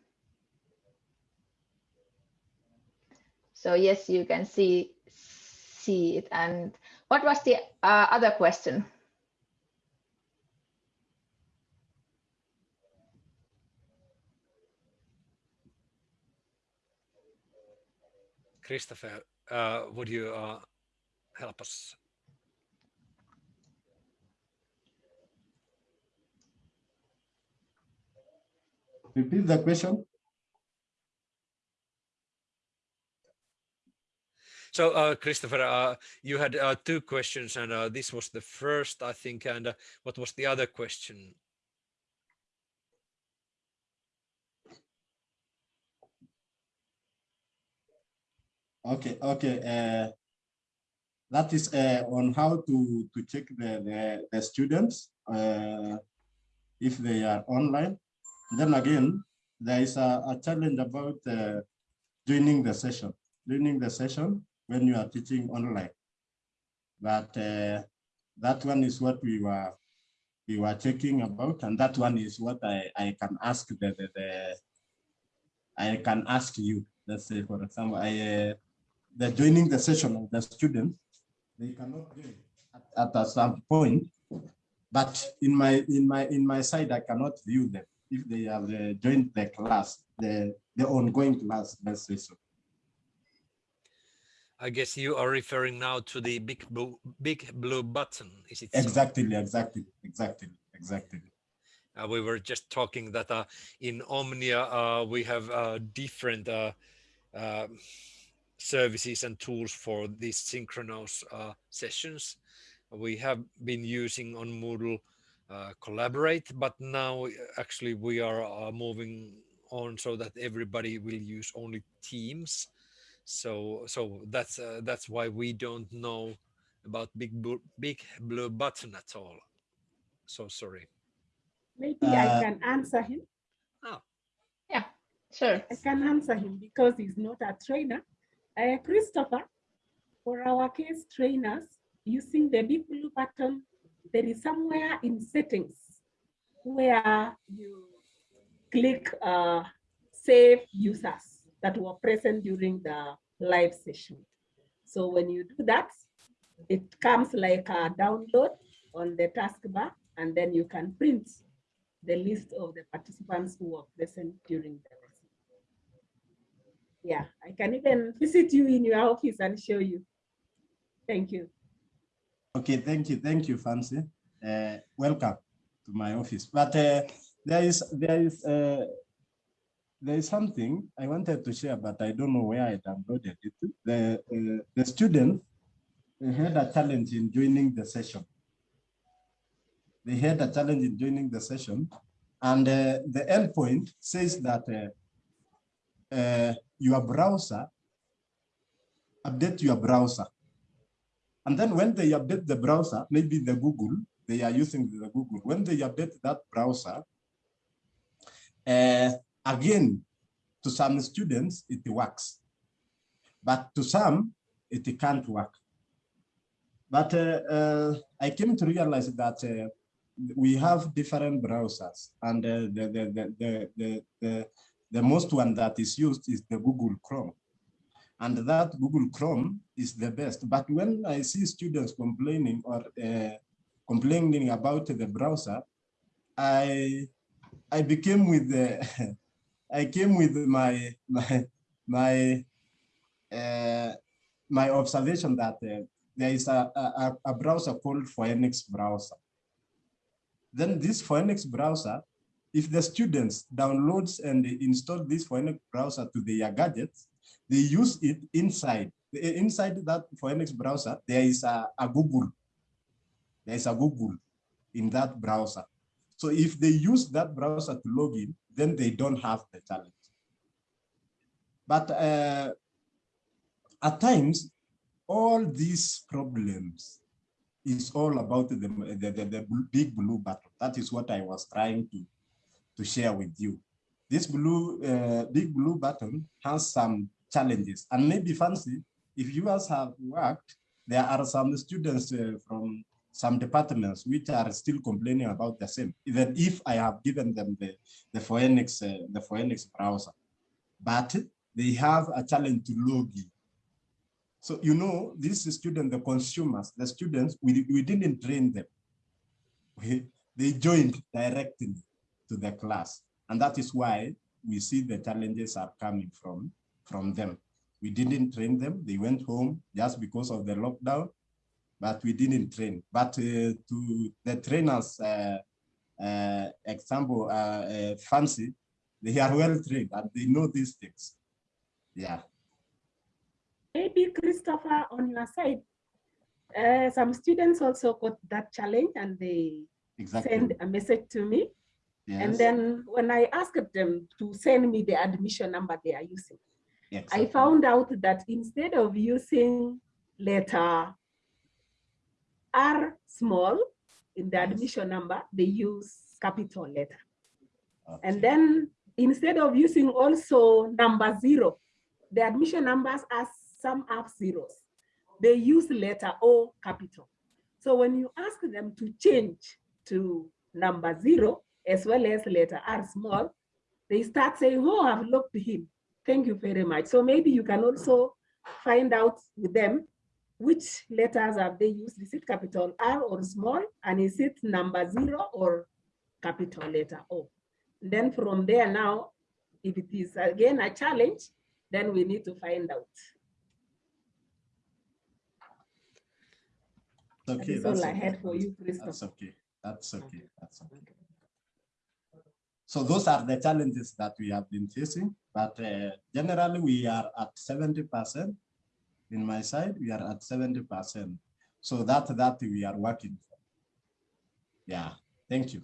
So yes, you can see, see it. And what was the uh, other question? Christopher, uh, would you uh, help us? Repeat the question. So, uh, Christopher, uh, you had uh, two questions, and uh, this was the first, I think. And uh, what was the other question? Okay, okay. That is uh, on how to, to check the, the, the students uh, if they are online. Then again, there is a, a challenge about uh, joining the session, joining the session when you are teaching online. But uh, that one is what we were we were checking about, and that one is what I, I can ask the, the, the I can ask you. Let's say, for example, I uh, the joining the session of the students, they cannot join at, at some point. But in my in my in my side, I cannot view them if they have uh, joined the class, the the ongoing class. Let's say so. I guess you are referring now to the big blue, big blue button. Is it so? Exactly, exactly, exactly, exactly. Uh, we were just talking that uh, in Omnia uh, we have uh, different uh, uh, services and tools for these synchronous uh, sessions. We have been using on Moodle uh, Collaborate, but now uh, actually we are uh, moving on so that everybody will use only Teams. So so that's uh, that's why we don't know about Big Blue, Big Blue Button at all. So sorry. Maybe I Uh, can answer him. Oh. Yeah, sure. I can answer him because he's not a trainer. Uh, Christopher, for our case trainers, using the big blue button, there is somewhere in settings where you click uh, save users that were present during the live session. So when you do that, it comes like a download on the taskbar, and then you can print the list of the participants who were present during the. Yeah, I can even visit you in your office and show you. Thank you. Okay, thank you, thank you, Fancy. Uh, welcome to my office. But uh, there is there is uh, there is something I wanted to share, but I don't know where I downloaded it. The uh, the students had a challenge in joining the session. They had a challenge in joining the session, and uh, the endpoint says that uh, uh, your browser update your browser. And then when they update the browser, maybe the Google, they are using the Google. When they update that browser, uh, again, to some students, it works. But to some, it can't work. But uh, uh, I came to realize that uh, we have different browsers and uh, the, the, the, the, the, the, most one that is used is the Google Chrome and that Google Chrome is the best. But when I see students complaining or uh, complaining about the browser, I I became with the I came with my my my uh, my observation that uh, there is a, a, a browser called Phoenix browser. Then this Phoenix browser, if the students downloads and install this Phoenix browser to their gadgets, they use it inside. Inside that Phoenix browser, there is a, a Google. There is a Google in that browser. So if they use that browser to log in, then they don't have the challenge. But uh, at times, all these problems is all about the, the, the, the big blue button. That is what I was trying to, to share with you. This blue, uh, big blue button has some challenges. And maybe Fancy, if you guys have worked, there are some students uh, from some departments which are still complaining about the same, even if I have given them the, the Phoenix, uh, the Phoenix browser. But they have a challenge to log in. So, you know, these students, the consumers, the students, we, we didn't train them. We, they joined directly to the class. And that is why we see the challenges are coming from from them. We didn't train them. They went home just because of the lockdown, but we didn't train. But uh, to the trainers, uh, uh, example, uh, Fancy, they are well trained and they know these things. Yeah. Maybe Christopher, on your side, uh, some students also got that challenge and they Exactly. send a message to me. Yes. And then when I asked them to send me the admission number they are using, I found out that instead of using letter R small in the Yes. admission number, they use capital letter. Okay. And then instead of using also number zero, the admission numbers are some have zeros. They use letter O capital. So when you ask them to change to number zero as well as letter R small, they start saying, oh, I've looked him. Thank you very much. So maybe you can also find out with them which letters have they used. Is it capital R or small? And is it number zero or capital letter O? Then from there now, if it is again a challenge, then we need to find out. Okay. That's all I okay. had for you, That's okay. That's okay. That's okay. So those are the challenges that we have been facing, but uh, generally we are at 70%. In my side, we are at 70%. So that, that we are working for. Yeah, thank you.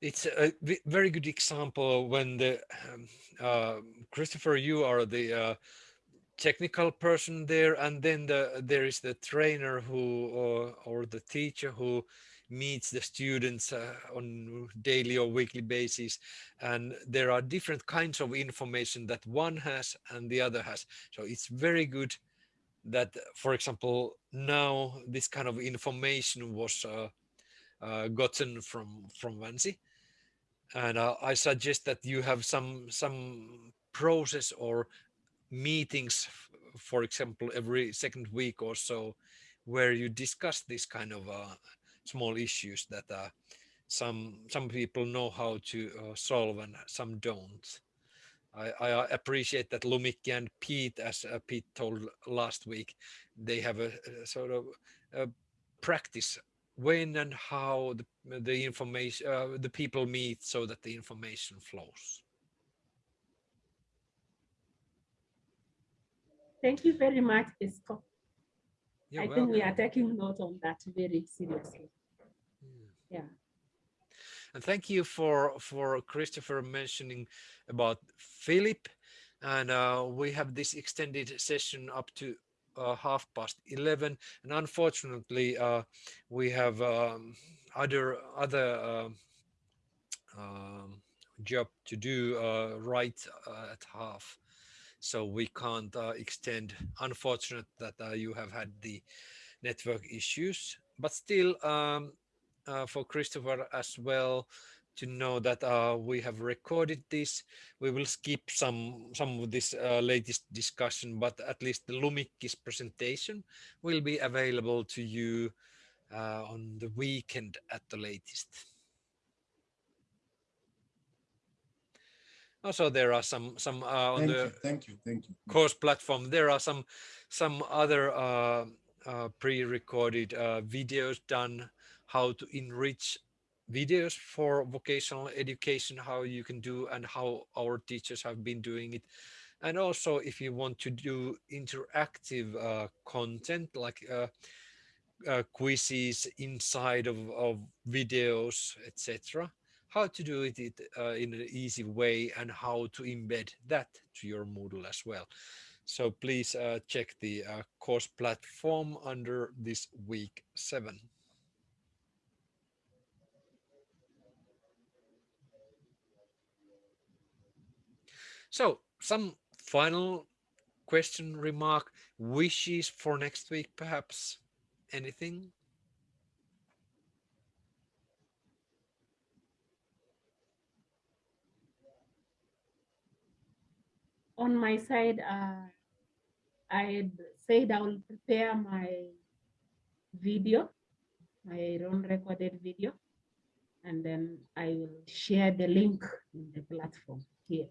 It's a very good example when the, uh, Christopher, you are the uh, technical person there and then the, there is the trainer who or, or the teacher who meets the students uh, on daily or weekly basis and there are different kinds of information that one has and the other has. So it's very good that for example now this kind of information was uh, uh, gotten from from Fancy. And uh, I suggest that you have some some process or meetings for example every second week or so where you discuss this kind of uh, small issues that uh, some some people know how to uh, solve and some don't. I, I, uh, appreciate that Lumikki and Pete, as uh, Pete told last week, they have a, a sort of a practice when and how the, the information uh, the people meet so that the information flows. Thank you very much, Esko. You're I welcome. think we are taking note on that very seriously. Yeah. And thank you for for Christopher mentioning about Philip. And uh, we have this extended session up to uh, half past 11. And unfortunately, uh, we have um, other other um, um, job to do uh, right uh, at half. So we can't uh, extend. Unfortunate that you have had the network issues, but still um, uh, for Christopher as well to know that uh, we have recorded this. We will skip some some of this uh, latest discussion, but at least the Lumikki's presentation will be available to you uh, on the weekend at the latest. Also, there are some some uh, on thank the you, thank you, thank you. course platform. There are some some other uh, uh, pre-recorded uh, videos done how to enrich videos for vocational education, how you can do and how our teachers have been doing it. And also if you want to do interactive uh, content like uh, uh, quizzes inside of, of videos, etc. How to do it, it uh, in an easy way and how to embed that to your Moodle as well. So please uh, check the uh, course platform under this week seven. So some final question, remark, wishes for next week, perhaps anything? On my side, uh, I said I will prepare my video, my own recorded video, and then I will share the link in the platform here.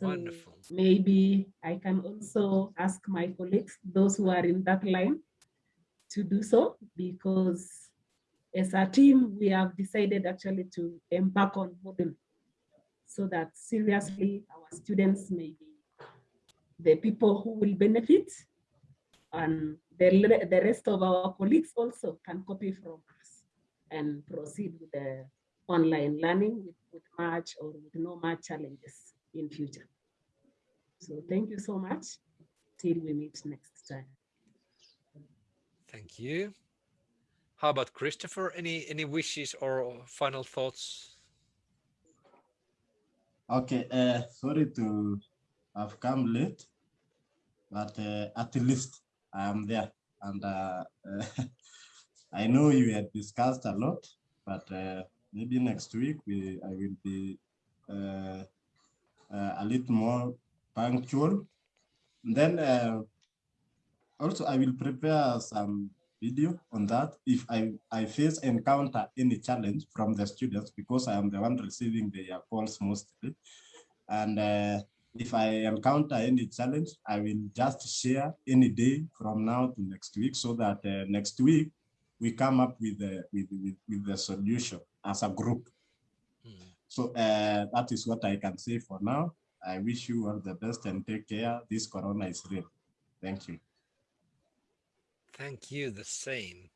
So Wonderful. maybe I can also ask my colleagues, those who are in that line, to do so because as a team, we have decided actually to embark on Moodle so that seriously our students may be the people who will benefit and the, the rest of our colleagues also can copy from us and proceed with the online learning with, with much or with no much challenges in future. So thank you so much. Till we meet next time. Thank you. How about Christopher? Any any wishes or final thoughts? Okay, uh, sorry to have come late, but uh, at least I am there. And uh, I know you had discussed a lot, but uh, maybe next week we I will be uh, uh, a little more punctual. Then uh, also I will prepare some video on that if I, I face encounter any challenge from the students because I am the one receiving the calls mostly. And uh, if I encounter any challenge, I will just share any day from now to next week so that uh, next week we come up with, the with, with, with the solution as a group. So uh, that is what I can say for now. I wish you all the best and take care. This corona is real. Thank you. Thank you, the same.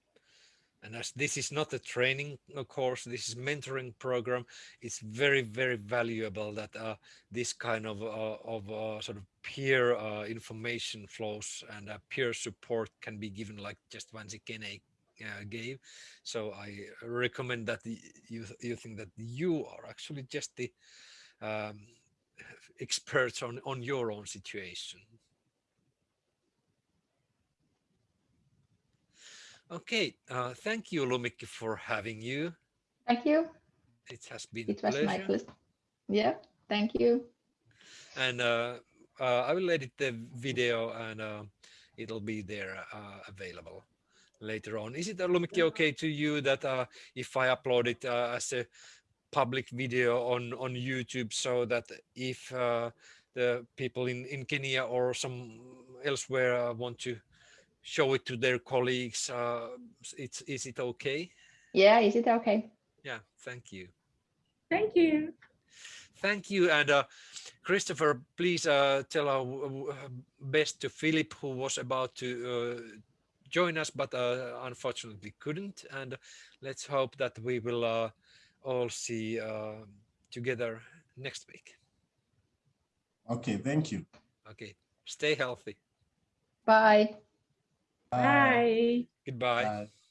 And as this is not a training uh, course, this is mentoring program. It's very, very valuable that uh, this kind of uh, of uh, sort of peer uh, information flows and uh, peer support can be given like just Fancy Kene uh, gave. So I recommend that the, you you think that you are actually just the um, experts on on your own situation. Okay, uh, thank you, Lumikki, for having you. Thank you. It has been It was my pleasure. pleasure. Yeah, thank you. And uh, uh, I will edit the video and uh, it'll be there uh, available later on. Is it, uh, Lumikki, okay to you that uh, if I upload it uh, as a public video on, on YouTube so that if uh, the people in, in Kenya or some elsewhere uh, want to show it to their colleagues, uh, it's, is it okay? Yeah, is it okay? Yeah, thank you. Thank you. Thank you. And uh, Christopher, please uh, tell our w- best to Philip, who was about to uh, join us, but uh, unfortunately couldn't. And let's hope that we will uh, all see uh, together next week. Okay, thank you. Okay. Stay healthy. Bye. Bye. Goodbye. Bye.